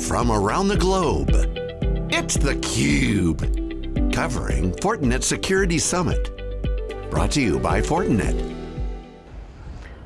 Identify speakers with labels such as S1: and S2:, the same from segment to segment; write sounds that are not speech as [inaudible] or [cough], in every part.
S1: from around the globe. It's theCUBE, covering Fortinet Security Summit. Brought to you by Fortinet.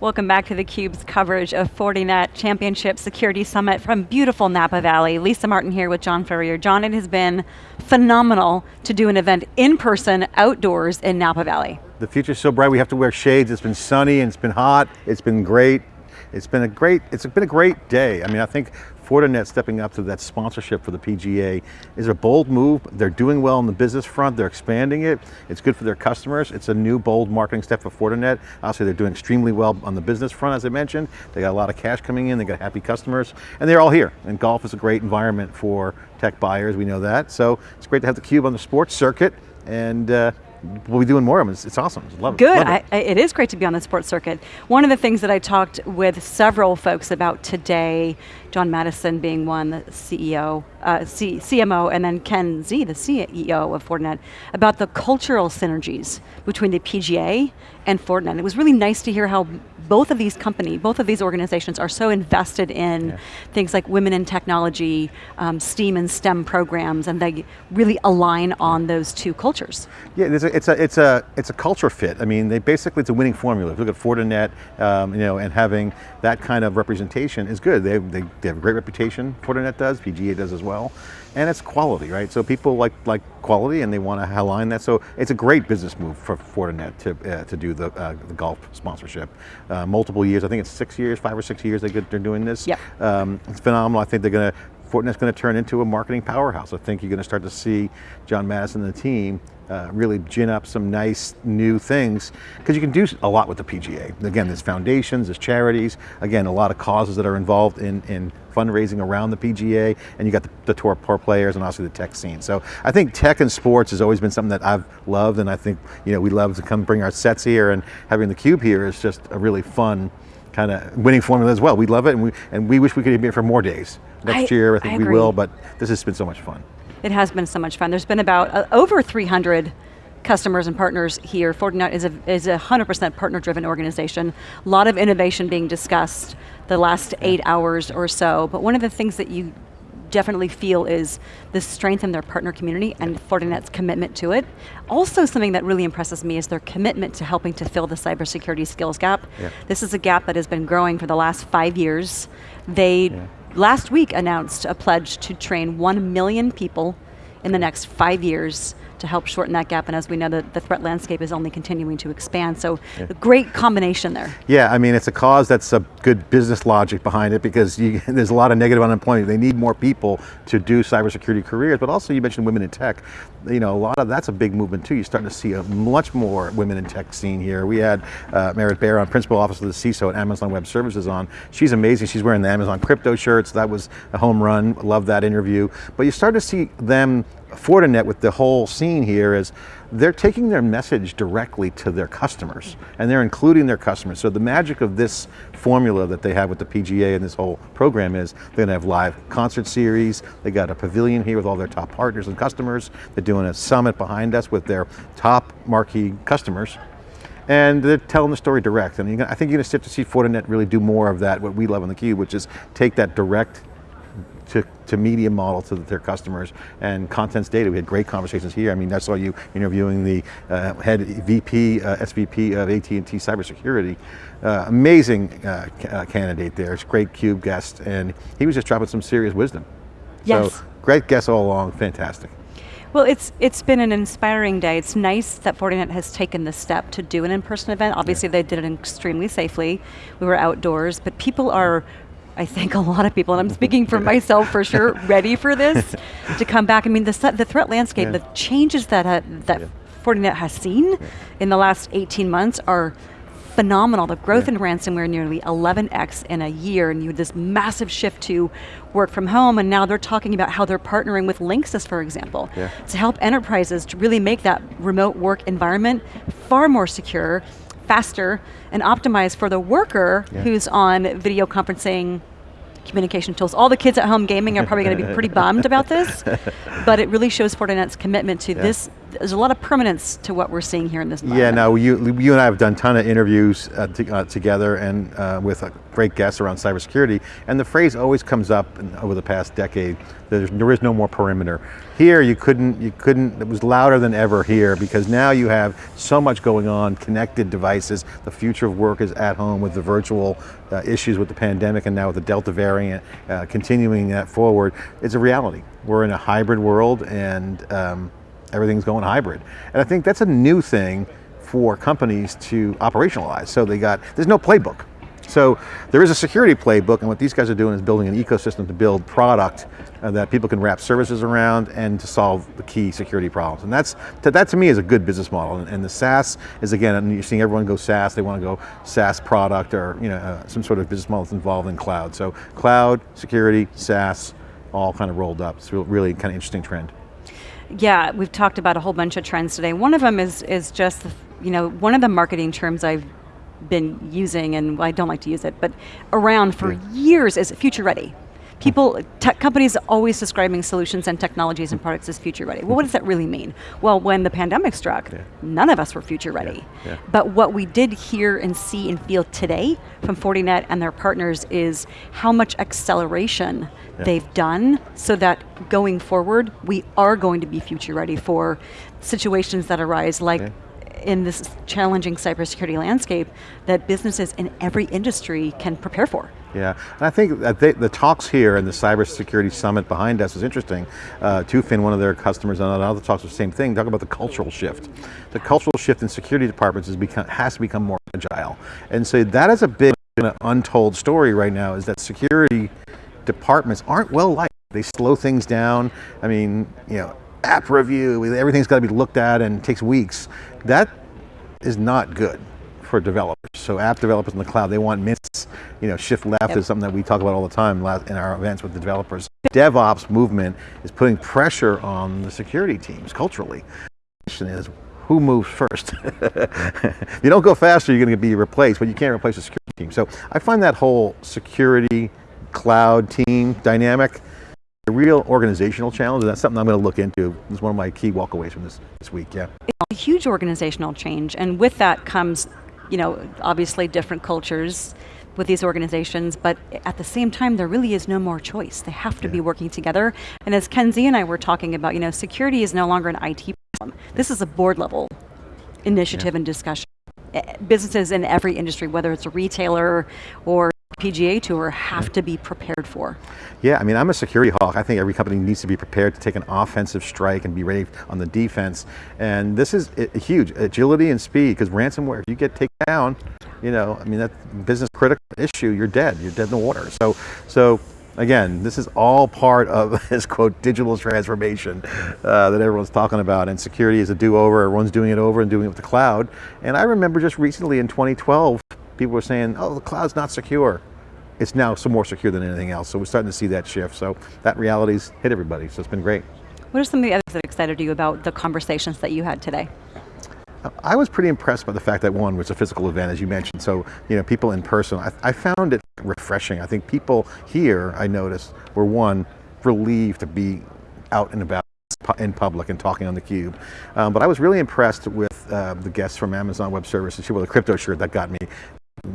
S2: Welcome back to theCUBE's coverage of Fortinet Championship Security Summit from beautiful Napa Valley. Lisa Martin here with John Furrier. John, it has been phenomenal to do an event in person, outdoors in Napa Valley.
S3: The future's so bright, we have to wear shades. It's been sunny and it's been hot. It's been great. It's been a great, it's been a great day. I mean, I think Fortinet stepping up to that sponsorship for the PGA is a bold move. They're doing well on the business front. They're expanding it. It's good for their customers. It's a new bold marketing step for Fortinet. Obviously they're doing extremely well on the business front, as I mentioned. They got a lot of cash coming in. They got happy customers and they're all here. And golf is a great environment for tech buyers. We know that. So it's great to have the cube on the sports circuit and uh, we'll be doing more of them. It's, it's awesome. Love
S2: it. Good.
S3: Love it.
S2: I, it is great to be on the sports circuit. One of the things that I talked with several folks about today, John Maddison being one, the CEO, uh, C CMO, and then Ken Xie, the CEO of Fortinet, about the cultural synergies between the PGA and Fortinet. It was really nice to hear how both of these companies, both of these organizations are so invested in yeah. things like women in technology, um, STEAM and STEM programs, and they really align on those two cultures.
S3: Yeah, it's a, it's a, it's a, it's a culture fit. I mean, they basically, it's a winning formula. If you look at Fortinet, um, you know, and having that kind of representation is good. They, they, they have a great reputation, Fortinet does, PGA does as well and it's quality, right? So people like like quality and they want to align that. So it's a great business move for Fortinet to uh, to do the, uh, the golf sponsorship. Uh, multiple years, I think it's six years, five or six years they get, they're doing this.
S2: Yep.
S3: Um, it's phenomenal. I think they're going to Fortinet's going to turn into a marketing powerhouse. I think you're going to start to see John Maddison and the team uh, really gin up some nice new things because you can do a lot with the PGA. Again, there's foundations, there's charities, again, a lot of causes that are involved in, in fundraising around the PGA, and you got the, the tour, tour players and also the tech scene. So I think tech and sports has always been something that I've loved, and I think you know we love to come bring our sets here, and having the cube here is just a really fun kind of winning formula as well. We love it, and we, and we wish we could be here for more days. Next
S2: I,
S3: year, I think
S2: I
S3: we will, but this has been so much fun.
S2: It has been so much fun. There's been about uh, over 300 customers and partners here. Fortinet is a, is a 100% partner-driven organization. A lot of innovation being discussed the last eight hours or so, but one of the things that you definitely feel is the strength in their partner community and Fortinet's commitment to it. Also something that really impresses me is their commitment to helping to fill the cybersecurity skills gap. Yeah. This is a gap that has been growing for the last five years. They yeah last week announced a pledge to train 1 million people in the next five years to help shorten that gap, and as we know, the, the threat landscape is only continuing to expand, so yeah. a great combination there.
S3: Yeah, I mean, it's a cause that's a good business logic behind it because you, [laughs] there's a lot of negative unemployment. They need more people to do cybersecurity careers, but also you mentioned women in tech. You know, a lot of, that's a big movement too. You're starting to see a much more women in tech scene here. We had uh, Merritt Baer on, Principal Officer of the CISO at Amazon Web Services on. She's amazing, she's wearing the Amazon crypto shirts. That was a home run, love that interview. But you start to see them Fortinet with the whole scene here is they're taking their message directly to their customers and they're including their customers. So the magic of this formula that they have with the PGA and this whole program is they're going to have live concert series, they got a pavilion here with all their top partners and customers, they're doing a summit behind us with their top marquee customers and they're telling the story direct. And I think you're going to start to see Fortinet really do more of that, what we love on theCUBE, which is take that direct to, to media model to their customers and contents data. We had great conversations here. I mean, I saw you interviewing the uh, head VP, uh, SVP of AT&T cybersecurity. Uh, amazing uh, uh, candidate there. It's great CUBE guest and he was just dropping some serious wisdom.
S2: Yes.
S3: So great guest all along, fantastic.
S2: Well, it's it's been an inspiring day. It's nice that Fortinet has taken the step to do an in-person event. Obviously, yeah. they did it extremely safely. We were outdoors, but people are I think a lot of people, and I'm speaking for [laughs] myself for sure, ready for this to come back. I mean, the, the threat landscape, yeah. the changes that, uh, that yeah. Fortinet has seen yeah. in the last 18 months are phenomenal. The growth in ransomware nearly 11x in a year, and you had this massive shift to work from home, and now they're talking about how they're partnering with Linksys, for example, to help enterprises to really make that remote work environment far more secure, faster, and optimized for the worker who's on video conferencing communication tools. All the kids at home gaming are probably going to be pretty bummed about this, [laughs] but it really shows Fortinet's commitment to yeah. this there's a lot of permanence to what we're seeing here in this
S3: Yeah, no, you, you and I have done a ton of interviews uh, to, uh, together and uh, with uh, great guests around cybersecurity, and the phrase always comes up in, over the past decade, there's, there is no more perimeter. Here, you couldn't, you couldn't, it was louder than ever here because now you have so much going on, connected devices, the future of work is at home with the virtual uh, issues with the pandemic and now with the Delta variant, uh, continuing that forward, it's a reality. We're in a hybrid world and um, everything's going hybrid. And I think that's a new thing for companies to operationalize. So they got, there's no playbook. So there is a security playbook and what these guys are doing is building an ecosystem to build product uh, that people can wrap services around and to solve the key security problems. And that's, to, that to me is a good business model. And, and the SaaS is again, you're seeing everyone go SaaS, they want to go SaaS product or you know, uh, some sort of business model that's involved in cloud. So cloud, security, SaaS, all kind of rolled up. It's really kind of interesting trend.
S2: Yeah, we've talked about a whole bunch of trends today. One of them is is just, you know, one of the marketing terms I've been using, and I don't like to use it, but around for
S3: Yeah.
S2: years is future ready. People, tech companies always describing solutions and technologies and products as future ready. Well, what does that really mean? Well, when the pandemic struck,
S3: Yeah.
S2: none of us were future ready.
S3: yeah.
S2: But what we did hear and see and feel today from Fortinet and their partners is how much acceleration
S3: Yeah.
S2: they've done so that going forward, we are going to be future ready for situations that arise like
S3: Yeah.
S2: in this challenging cybersecurity landscape that businesses in every industry can prepare for.
S3: Yeah, and I think the talks here and the cybersecurity summit behind us is interesting. Uh, Tufin, one of their customers, and other talks the same thing, talk about the cultural shift. The cultural shift in security departments has, become, has to become more agile. And so that is a big untold story right now, is that security departments aren't well liked. They slow things down. I mean, you know, app review, everything's got to be looked at and takes weeks. That is not good for developers. So app developers in the cloud, they want minutes. You know, shift left
S2: Yep.
S3: is something that we talk about all the time in our events with the developers. DevOps movement is putting pressure on the security teams culturally. The question is, who moves first? [laughs] if you don't go faster, you're going to be replaced, but you can't replace the security team. So I find that whole security cloud team dynamic a real organizational challenge, and that's something I'm going to look into. It's one of my key walkaways from this, this week, yeah.
S2: It's a huge organizational change, and with that comes, you know, obviously different cultures with these organizations, but at the same time, there really is no more choice. They have to be working together. And as Ken Xie and I were talking about, you know, security is no longer an IT problem. This is a board level initiative and discussion. Eh, Businesses in every industry, whether it's a retailer or PGA tour, have to be prepared for.
S3: Yeah, I mean, I'm a security hawk. I think every company needs to be prepared to take an offensive strike and be ready on the defense. And this is i- huge, agility and speed, because ransomware, if you get taken down, you know, I mean, that business critical issue, you're dead, you're dead in the water. So, so again, this is all part of [laughs] this quote, digital transformation uh, that everyone's talking about. And security is a do-over, everyone's doing it over and doing it with the cloud. And I remember just recently in 2012, people were saying, oh, the cloud's not secure. It's now some more secure than anything else. So we're starting to see that shift. So that reality's hit everybody. So it's been great.
S2: What are some of the others that excited you about the conversations that you had today?
S3: I was pretty impressed by the fact that one was a physical event, as you mentioned. So, you know, people in person, I, I found it refreshing. I think people here, I noticed, were one, relieved to be out and about in public and talking on the cube. Um, but I was really impressed with uh, the guests from Amazon Web Services. She wore the crypto shirt that got me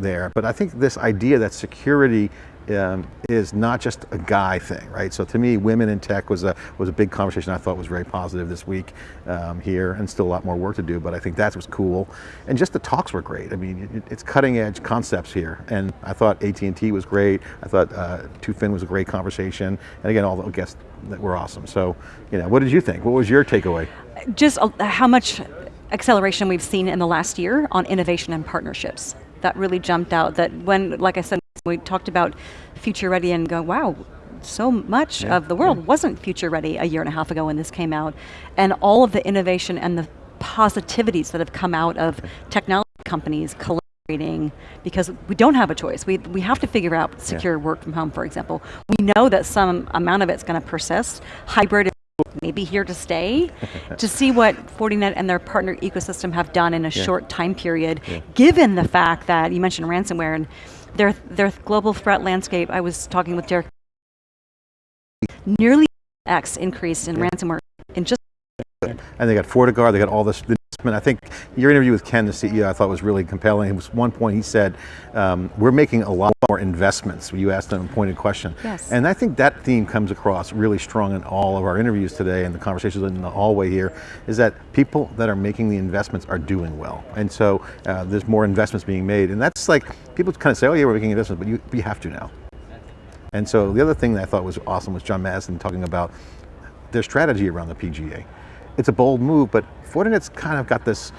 S3: there. But I think this idea that security um, is not just a guy thing, right? So to me, women in tech was a was a big conversation. I thought was very positive this week um, here, and still a lot more work to do. But I think that was cool, and just the talks were great. I mean, it, it's cutting edge concepts here, and I thought AT and T was great. I thought uh, Tufin was a great conversation, and again, all the guests that were awesome. So, you know, what did you think? What was your takeaway?
S2: just uh, how much acceleration we've seen in the last year on innovation and partnerships. That really jumped out. That when, like I said, we talked about future ready and go, wow, so much
S3: Yeah,
S2: of the world wasn't future ready a year and a half ago when this came out, and all of the innovation and the positivities that have come out of technology companies collaborating because we don't have a choice. We, we have to figure out secure work from home, for example. We know that some amount of it's going to persist. Hybrid maybe here to stay, [laughs] to see what Fortinet and their partner ecosystem have done in a
S3: Yeah.
S2: short time period, given the fact that you mentioned ransomware and their, their global threat landscape, I was talking with Derek, nearly X increase in
S3: Yeah.
S2: ransomware in just
S3: And they got FortiGuard, they got all this investment. I think your interview with Ken, the CEO, I thought was really compelling. It was one point he said, um, we're making a lot more investments. You asked him a pointed question.
S2: Yes.
S3: And I think that theme comes across really strong in all of our interviews today and the conversations in the hallway here, is that people that are making the investments are doing well. And so uh, there's more investments being made. And that's like, people kind of say, oh yeah, we're making investments, but you, you have to now. And so the other thing that I thought was awesome was John Maddison talking about their strategy around the PGA. It's a bold move, but Fortinet's kind of got this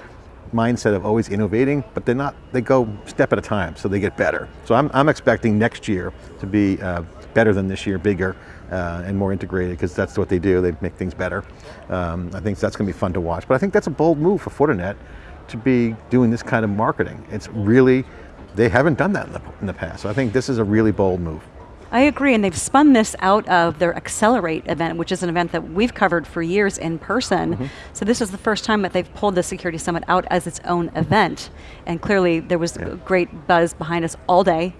S3: mindset of always innovating, but they're not, they go step at a time, so they get better. So I'm, I'm expecting next year to be uh, better than this year, bigger, uh, and more integrated, because that's what they do, they make things better. Um, I think that's going to be fun to watch, but I think that's a bold move for Fortinet to be doing this kind of marketing. It's really, they haven't done that in the, in the past, so I think this is a really bold move.
S2: I agree, and they've spun this out of their Accelerate event, which is an event that we've covered for years in person.
S3: Mm-hmm.
S2: So this is the first time that they've pulled the Security Summit out as its own event. And clearly there was
S3: Yeah.
S2: great buzz behind us all day.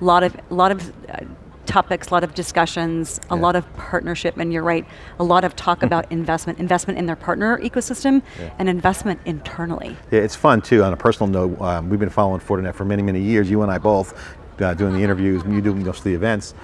S2: A lot of, lot of uh, topics, a lot of discussions, a lot of partnership, and you're right, a lot of talk about [laughs] investment, investment in their partner ecosystem,
S3: Yeah.
S2: and investment internally.
S3: Yeah, it's fun too. On a personal note, um, we've been following Fortinet for many, many years. You and I both, uh, doing the interviews, and you doing most of the events,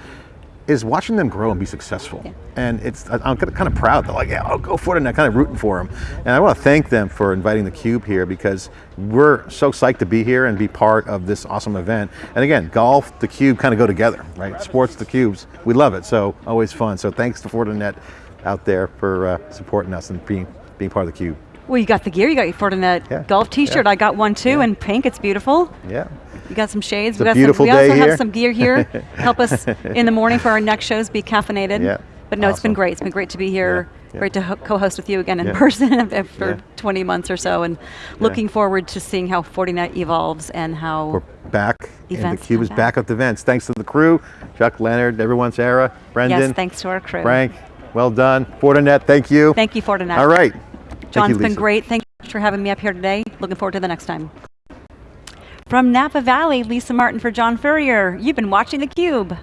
S3: is watching them grow and be successful.
S2: Yeah.
S3: And it's, I'm kind of proud. They're like, yeah, I'll go for it, and I'm kind of rooting for them. And I want to thank them for inviting theCUBE here because we're so psyched to be here and be part of this awesome event. And again, golf, theCUBE kind of go together, right? Sports, theCUBEs, we love it, so always fun. So thanks to Fortinet out there for uh, supporting us and being, being part of theCUBE.
S2: Well, you got the gear, you got your Fortinet
S3: Yeah,
S2: golf t-shirt,
S3: yeah.
S2: I got one too,
S3: Yeah.
S2: in pink, it's beautiful.
S3: Yeah.
S2: You got some shades.
S3: It's
S2: we got
S3: beautiful
S2: some, we
S3: day
S2: also
S3: here.
S2: have some gear here. [laughs] Help us in the morning for our next shows be caffeinated.
S3: Yeah,
S2: But no, it's been great. It's been great to be here.
S3: Yeah.
S2: Great to ho- co-host with you again in
S3: Yeah.
S2: person [laughs] after
S3: Yeah.
S2: 20 months or so, and looking forward to seeing how Fortinet evolves and how.
S3: We're back, and
S2: Events
S3: theCUBE
S2: come
S3: is
S2: back.
S3: back with events. Thanks to the crew, Chuck, Leonard, everyone, Sarah, Brendan,
S2: yes, thanks to our crew.
S3: Frank, well done. Fortinet, thank you.
S2: Thank you, Fortinet.
S3: All right.
S2: John's
S3: you,
S2: been great. Thank you for having me up here today. Looking forward to the next time. From Napa Valley, Lisa Martin for John Furrier. You've been watching theCUBE.